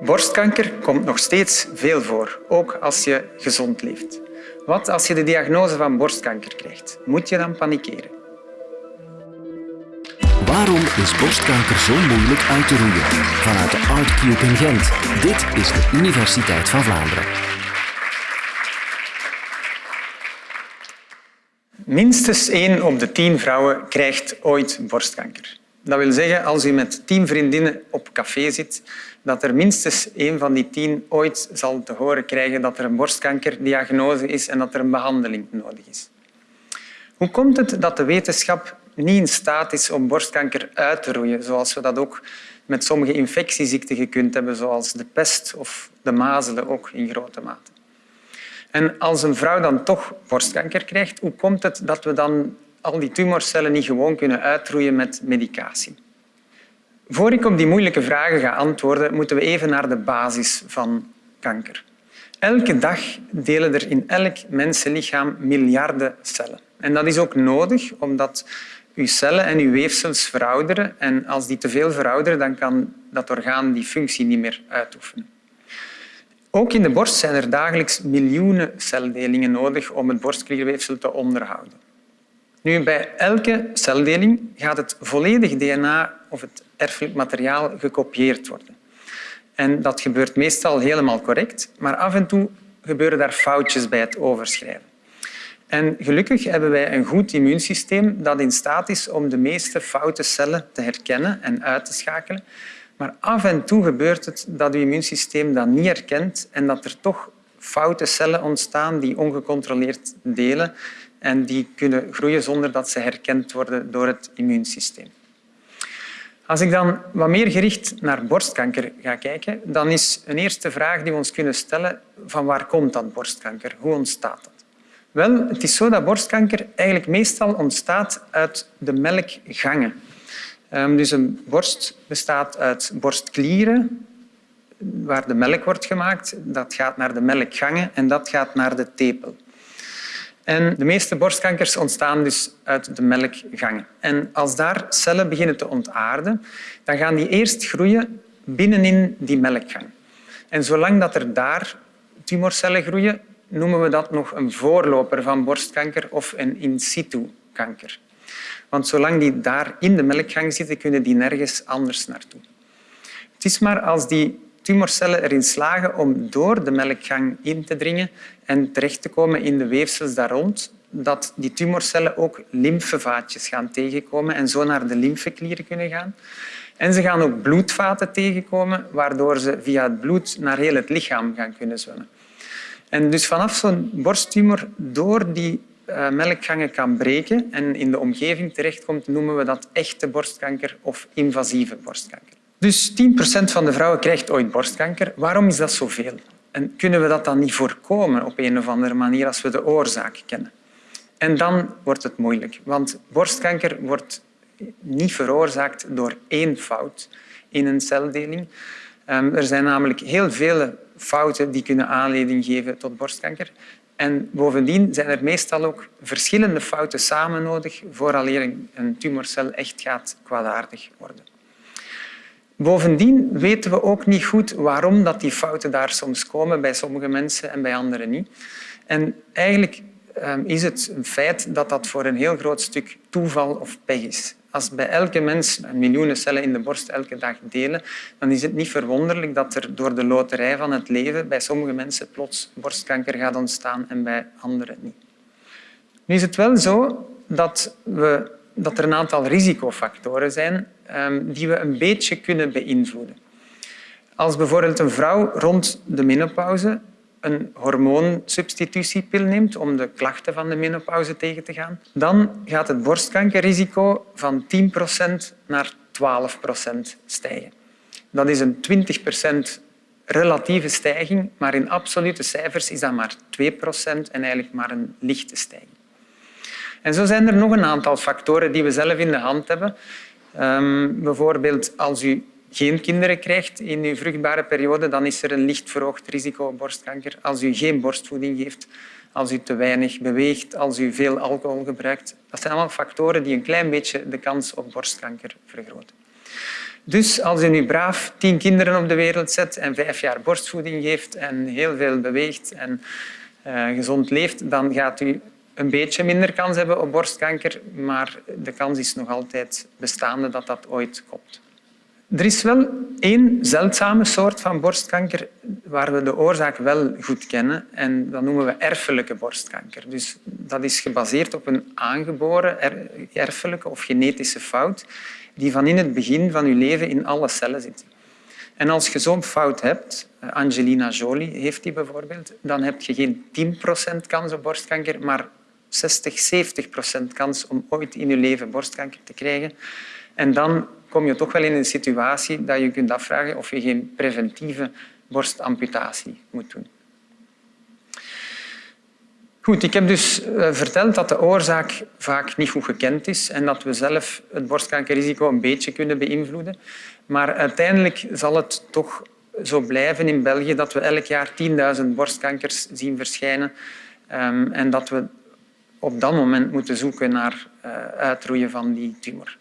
Borstkanker komt nog steeds veel voor, ook als je gezond leeft. Wat als je de diagnose van borstkanker krijgt? Moet je dan panikeren? Waarom is borstkanker zo moeilijk uit te roeien? Vanuit de ArtCube in Gent. Dit is de Universiteit van Vlaanderen. Minstens één op de tien vrouwen krijgt ooit borstkanker. Dat wil zeggen, als u met tien vriendinnen op café zit, dat er minstens één van die tien ooit zal te horen krijgen dat er een borstkankerdiagnose is en dat er een behandeling nodig is. Hoe komt het dat de wetenschap niet in staat is om borstkanker uit te roeien, zoals we dat ook met sommige infectieziekten gekund hebben, zoals de pest of de mazelen ook in grote mate? En als een vrouw dan toch borstkanker krijgt, hoe komt het dat we dan al die tumorcellen niet gewoon kunnen uitroeien met medicatie? Voor ik op die moeilijke vragen ga antwoorden, moeten we even naar de basis van kanker. Elke dag delen er in elk mensenlichaam miljarden cellen. En dat is ook nodig, omdat uw cellen en uw weefsels verouderen. En als die te veel verouderen, dan kan dat orgaan die functie niet meer uitoefenen. Ook in de borst zijn er dagelijks miljoenen celdelingen nodig om het borstklierweefsel te onderhouden. Nu, bij elke celdeling gaat het volledige DNA of het erfelijk materiaal gekopieerd worden. En dat gebeurt meestal helemaal correct, maar af en toe gebeuren daar foutjes bij het overschrijven. En gelukkig hebben wij een goed immuunsysteem dat in staat is om de meeste foute cellen te herkennen en uit te schakelen. Maar af en toe gebeurt het dat uw immuunsysteem dat niet herkent en dat er toch foute cellen ontstaan die ongecontroleerd delen en die kunnen groeien zonder dat ze herkend worden door het immuunsysteem. Als ik dan wat meer gericht naar borstkanker ga kijken, dan is een eerste vraag die we ons kunnen stellen van waar komt dat borstkanker? Hoe ontstaat dat? Wel, het is zo dat borstkanker eigenlijk meestal ontstaat uit de melkgangen. Ehm, dus een borst bestaat uit borstklieren, waar de melk wordt gemaakt. Dat gaat naar de melkgangen en dat gaat naar de tepel. En de meeste borstkankers ontstaan dus uit de melkgangen. En als daar cellen beginnen te ontaarden, dan gaan die eerst groeien binnenin die melkgang. En zolang dat er daar tumorcellen groeien, noemen we dat nog een voorloper van borstkanker of een in situ kanker. Want zolang die daar in de melkgang zitten, kunnen die nergens anders naartoe. Het is maar als die tumorcellen erin slagen om door de melkgang in te dringen en terecht te komen in de weefsels daar rond, dat die tumorcellen ook lymfevaatjes gaan tegenkomen en zo naar de lymfeklieren kunnen gaan. En ze gaan ook bloedvaten tegenkomen, waardoor ze via het bloed naar heel het lichaam gaan kunnen zwemmen. En dus vanaf zo'n borsttumor door die uh, melkgangen kan breken en in de omgeving terechtkomt, noemen we dat echte borstkanker of invasieve borstkanker. Dus 10% van de vrouwen krijgt ooit borstkanker. Waarom is dat zoveel? En kunnen we dat dan niet voorkomen op een of andere manier als we de oorzaak kennen? En dan wordt het moeilijk, want borstkanker wordt niet veroorzaakt door één fout in een celdeling. Ehm, er zijn namelijk heel veel fouten die kunnen aanleiding geven tot borstkanker. En bovendien zijn er meestal ook verschillende fouten samen nodig vooraleer een tumorcel echt gaat kwaadaardig worden. Bovendien weten we ook niet goed waarom dat die fouten daar soms komen bij sommige mensen en bij anderen niet. En eigenlijk ehm, is het een feit dat dat voor een heel groot stuk toeval of pech is. Als bij elke mens miljoenen cellen in de borst elke dag delen, dan is het niet verwonderlijk dat er door de loterij van het leven bij sommige mensen plots borstkanker gaat ontstaan en bij anderen niet. Nu is het wel zo dat, we, dat er een aantal risicofactoren zijn ehm, die we een beetje kunnen beïnvloeden. Als bijvoorbeeld een vrouw rond de menopauze een hormoonsubstitutiepil neemt om de klachten van de menopauze tegen te gaan, dan gaat het borstkankerrisico van 10% naar 12% stijgen. Dat is een 20% relatieve stijging, maar in absolute cijfers is dat maar 2% en eigenlijk maar een lichte stijging. En zo zijn er nog een aantal factoren die we zelf in de hand hebben. Um, bijvoorbeeld als u geen kinderen krijgt in uw vruchtbare periode, dan is er een licht verhoogd risico op borstkanker. Als u geen borstvoeding geeft, als u te weinig beweegt, als u veel alcohol gebruikt. Dat zijn allemaal factoren die een klein beetje de kans op borstkanker vergroten. Dus als u nu braaf tien kinderen op de wereld zet en vijf jaar borstvoeding geeft en heel veel beweegt en uh, gezond leeft, dan gaat u een beetje minder kans hebben op borstkanker, maar de kans is nog altijd bestaande dat dat ooit komt. Er is wel één zeldzame soort van borstkanker waar we de oorzaak wel goed kennen en dat noemen we erfelijke borstkanker. Dus dat is gebaseerd op een aangeboren erfelijke of genetische fout die van in het begin van je leven in alle cellen zit. En als je zo'n fout hebt, Angelina Jolie heeft die bijvoorbeeld, dan heb je geen 10% kans op borstkanker, maar 60, 70% kans om ooit in je leven borstkanker te krijgen. En dan kom je toch wel in een situatie dat je kunt afvragen of je geen preventieve borstamputatie moet doen. Goed, ik heb dus eh, verteld dat de oorzaak vaak niet goed gekend is en dat we zelf het borstkankerrisico een beetje kunnen beïnvloeden. Maar uiteindelijk zal het toch zo blijven in België dat we elk jaar 10.000 borstkankers zien verschijnen ehm, en dat we op dat moment moeten zoeken naar uh, uitroeien van die tumor.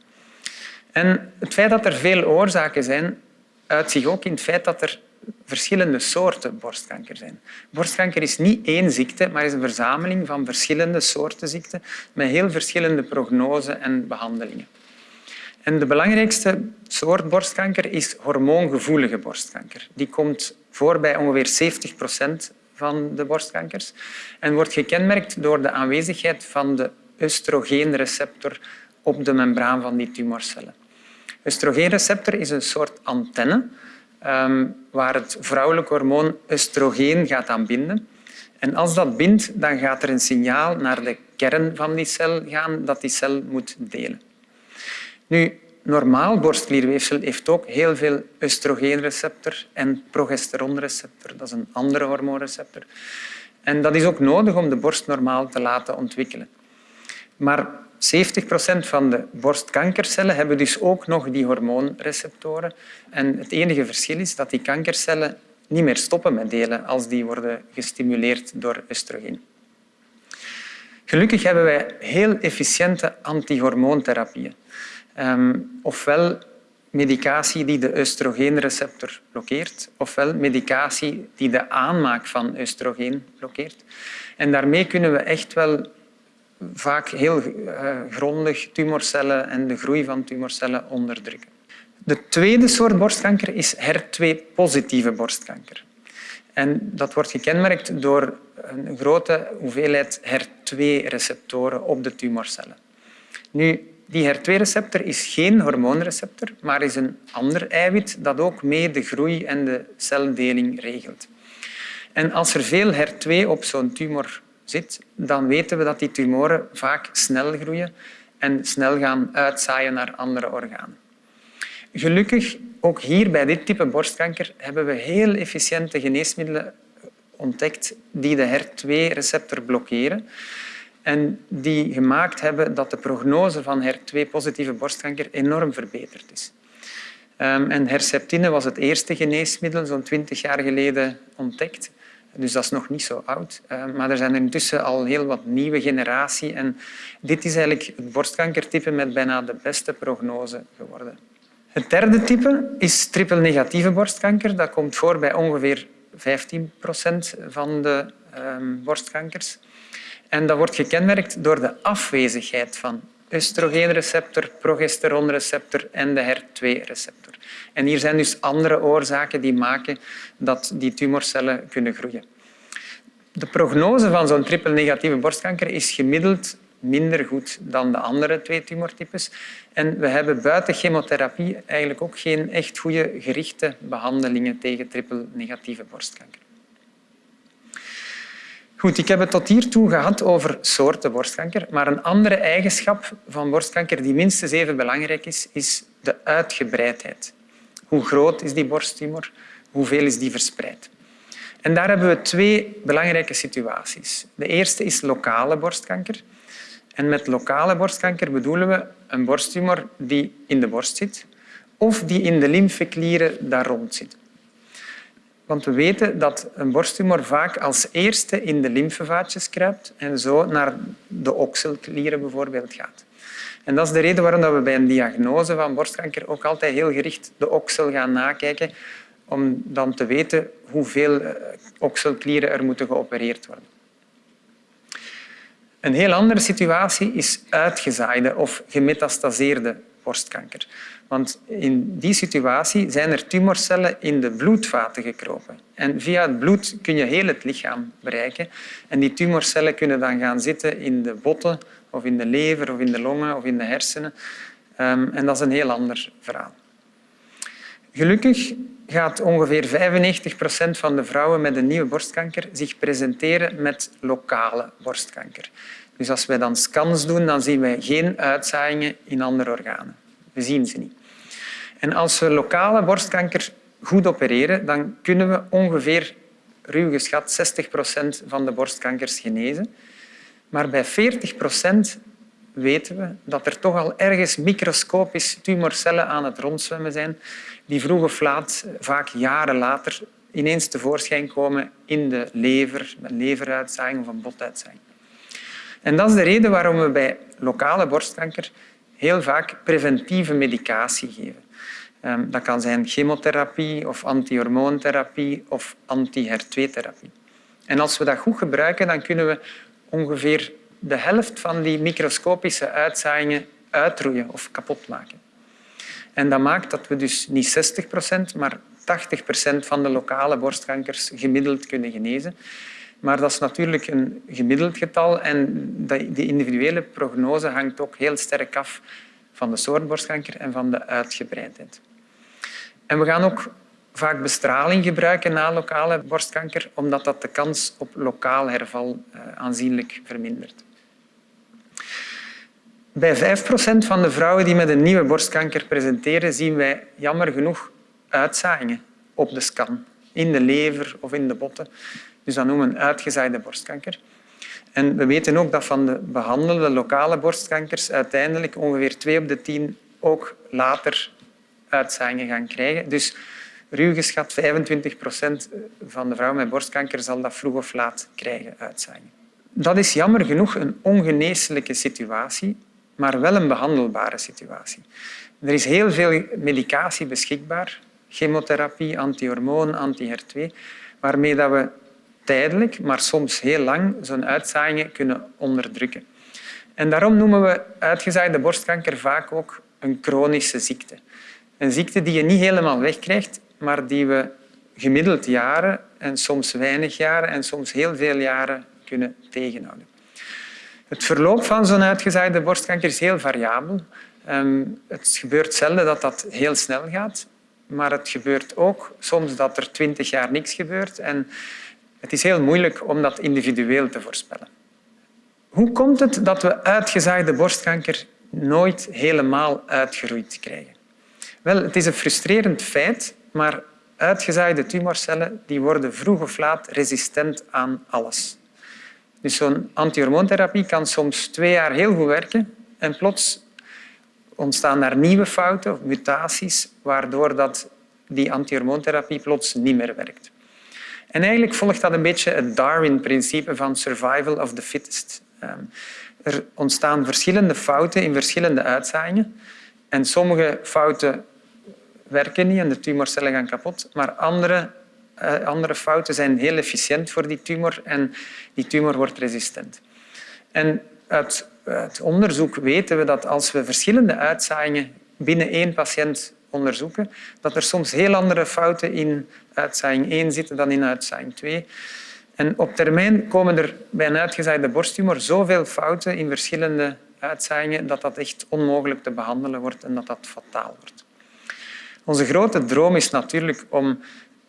En het feit dat er veel oorzaken zijn, uit zich ook in het feit dat er verschillende soorten borstkanker zijn. Borstkanker is niet één ziekte, maar is een verzameling van verschillende soorten ziekten met heel verschillende prognose en behandelingen. En de belangrijkste soort borstkanker is hormoongevoelige borstkanker. Die komt voor bij ongeveer 70 procent van de borstkankers en wordt gekenmerkt door de aanwezigheid van de oestrogeenreceptor op de membraan van die tumorcellen. Oestrogeenreceptor is een soort antenne um, waar het vrouwelijk hormoon oestrogeen gaat aan binden. En als dat bindt, dan gaat er een signaal naar de kern van die cel gaan dat die cel moet delen. Nu, normaal borstklierweefsel heeft ook heel veel oestrogeenreceptor en progesteronreceptor. Dat is een andere hormoonreceptor. En dat is ook nodig om de borst normaal te laten ontwikkelen. Maar 70 procent van de borstkankercellen hebben dus ook nog die hormoonreceptoren. En het enige verschil is dat die kankercellen niet meer stoppen met delen als die worden gestimuleerd door oestrogeen. Gelukkig hebben wij heel efficiënte antihormoontherapieën. Um, ofwel medicatie die de oestrogeenreceptor blokkeert, ofwel medicatie die de aanmaak van oestrogeen blokkeert. En daarmee kunnen we echt wel vaak heel uh, grondig tumorcellen en de groei van tumorcellen onderdrukken. De tweede soort borstkanker is HER2-positieve borstkanker. En dat wordt gekenmerkt door een grote hoeveelheid HER2-receptoren op de tumorcellen. Nu, die HER2-receptor is geen hormoonreceptor, maar is een ander eiwit dat ook mee de groei en de celdeling regelt. En als er veel HER2 op zo'n tumor zit, dan weten we dat die tumoren vaak snel groeien en snel gaan uitzaaien naar andere organen. Gelukkig, ook hier bij dit type borstkanker, hebben we heel efficiënte geneesmiddelen ontdekt die de HER2-receptor blokkeren en die gemaakt hebben dat de prognose van HER2-positieve borstkanker enorm verbeterd is. Ehm, en Herceptine was het eerste geneesmiddel, zo'n twintig jaar geleden, ontdekt. Dus dat is nog niet zo oud. Ehm, maar er zijn er intussen al heel wat nieuwe generatie. En dit is eigenlijk het borstkankertype met bijna de beste prognose geworden. Het derde type is triple-negatieve borstkanker. Dat komt voor bij ongeveer 15 procent van de um, borstkankers. En dat wordt gekenmerkt door de afwezigheid van oestrogeenreceptor, progesteronreceptor en de HER2-receptor. En hier zijn dus andere oorzaken die maken dat die tumorcellen kunnen groeien. De prognose van zo'n triple-negatieve borstkanker is gemiddeld minder goed dan de andere twee tumortypes. En we hebben buiten chemotherapie eigenlijk ook geen echt goede gerichte behandelingen tegen triple-negatieve borstkanker. Goed, ik heb het tot hiertoe gehad over soorten borstkanker, maar een andere eigenschap van borstkanker die minstens even belangrijk is, is de uitgebreidheid. Hoe groot is die borsttumor? Hoeveel is die verspreid? En daar hebben we twee belangrijke situaties. De eerste is lokale borstkanker. En met lokale borstkanker bedoelen we een borsttumor die in de borst zit of die in de lymfeklieren daar rond zit. Want we weten dat een borsttumor vaak als eerste in de lymfevaatjes kruipt en zo naar de okselklieren bijvoorbeeld gaat. En dat is de reden waarom we bij een diagnose van borstkanker ook altijd heel gericht de oksel gaan nakijken, om dan te weten hoeveel eh, okselklieren er moeten geopereerd worden. Een heel andere situatie is uitgezaaide of gemetastaseerde borstkanker. Want in die situatie zijn er tumorcellen in de bloedvaten gekropen. En via het bloed kun je heel het lichaam bereiken. En die tumorcellen kunnen dan gaan zitten in de botten, of in de lever, of in de longen, of in de hersenen. Ehm, en dat is een heel ander verhaal. Gelukkig gaat ongeveer 95 procent van de vrouwen met een nieuwe borstkanker zich presenteren met lokale borstkanker. Dus als wij dan scans doen, dan zien wij geen uitzaaiingen in andere organen. We zien ze niet. En als we lokale borstkanker goed opereren, dan kunnen we ongeveer, ruw geschat, 60 procent van de borstkankers genezen. Maar bij 40 procent weten we dat er toch al ergens microscopisch tumorcellen aan het rondzwemmen zijn die vroeg of laat, vaak jaren later, ineens tevoorschijn komen in de lever, een leveruitzaaiing of een botuitzaaiing. En dat is de reden waarom we bij lokale borstkanker heel vaak preventieve medicatie geven. Ehm, dat kan zijn chemotherapie of antihormoontherapie of anti-HER2-therapie. En als we dat goed gebruiken, dan kunnen we ongeveer de helft van die microscopische uitzaaiingen uitroeien of kapot maken. En dat maakt dat we dus niet 60 procent, maar 80 procent van de lokale borstkankers gemiddeld kunnen genezen. Maar dat is natuurlijk een gemiddeld getal en de individuele prognose hangt ook heel sterk af van de soort borstkanker en van de uitgebreidheid. En we gaan ook vaak bestraling gebruiken na lokale borstkanker, omdat dat de kans op lokaal herval eh, aanzienlijk vermindert. Bij 5 procent van de vrouwen die met een nieuwe borstkanker presenteren, zien wij jammer genoeg uitzaaiingen op de scan, in de lever of in de botten. Dus dat noemen we uitgezaaide borstkanker. En we weten ook dat van de behandelde lokale borstkankers uiteindelijk ongeveer 2 op de 10 ook later uitzaaiingen gaan krijgen. Dus ruw geschat 25 procent van de vrouwen met borstkanker zal dat vroeg of laat krijgen, uitzaaiingen. Dat is jammer genoeg een ongeneeslijke situatie, maar wel een behandelbare situatie. Er is heel veel medicatie beschikbaar, chemotherapie, antihormoon, anti-HER2, waarmee dat we tijdelijk, maar soms heel lang, zo'n uitzaaiingen kunnen onderdrukken. En daarom noemen we uitgezaaide borstkanker vaak ook een chronische ziekte. Een ziekte die je niet helemaal wegkrijgt, maar die we gemiddeld jaren en soms weinig jaren en soms heel veel jaren kunnen tegenhouden. Het verloop van zo'n uitgezaaide borstkanker is heel variabel. Ehm, het gebeurt zelden dat dat heel snel gaat, maar het gebeurt ook soms dat er twintig jaar niks gebeurt. En het is heel moeilijk om dat individueel te voorspellen. Hoe komt het dat we uitgezaaide borstkanker nooit helemaal uitgeroeid krijgen? Wel, het is een frustrerend feit, maar uitgezaaide tumorcellen die worden vroeg of laat resistent aan alles. Dus zo'n antihormoontherapie kan soms twee jaar heel goed werken en plots ontstaan er nieuwe fouten of mutaties waardoor dat die antihormoontherapie plots niet meer werkt. En eigenlijk volgt dat een beetje het Darwin-principe van survival of the fittest. Ehm, er ontstaan verschillende fouten in verschillende uitzaaiingen. En sommige fouten werken niet en de tumorcellen gaan kapot, maar andere, uh, andere fouten zijn heel efficiënt voor die tumor en die tumor wordt resistent. En uit, uit onderzoek weten we dat als we verschillende uitzaaiingen binnen één patiënt onderzoeken, dat er soms heel andere fouten in uitzaaiing 1 zitten dan in uitzaaiing 2. En op termijn komen er bij een uitgezaaide borsttumor zoveel fouten in verschillende uitzaaiingen dat dat echt onmogelijk te behandelen wordt en dat dat fataal wordt. Onze grote droom is natuurlijk om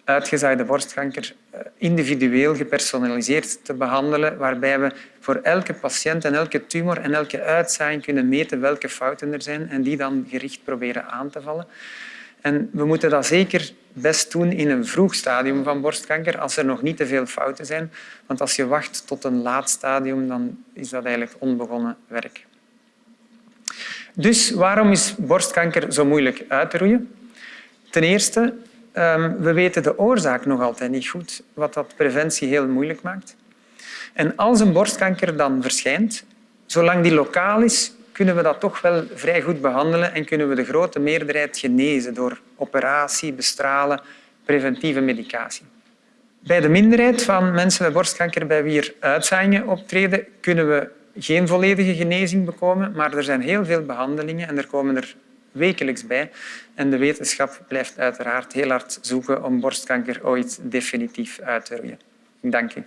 uitgezaaide borstkanker individueel gepersonaliseerd te behandelen, waarbij we voor elke patiënt en elke tumor en elke uitzaaiing kunnen meten welke fouten er zijn en die dan gericht proberen aan te vallen. En we moeten dat zeker best doen in een vroeg stadium van borstkanker, als er nog niet te veel fouten zijn. Want als je wacht tot een laat stadium, dan is dat eigenlijk onbegonnen werk. Dus waarom is borstkanker zo moeilijk uit te roeien? Ten eerste, ehm, we weten de oorzaak nog altijd niet goed, wat dat preventie heel moeilijk maakt. En als een borstkanker dan verschijnt, zolang die lokaal is, kunnen we dat toch wel vrij goed behandelen en kunnen we de grote meerderheid genezen door operatie, bestralen, preventieve medicatie. Bij de minderheid van mensen met borstkanker bij wie er uitzaaiingen optreden, kunnen we geen volledige genezing bekomen, maar er zijn heel veel behandelingen en er komen er wekelijks bij. En de wetenschap blijft uiteraard heel hard zoeken om borstkanker ooit definitief uit te roeien. Dank u.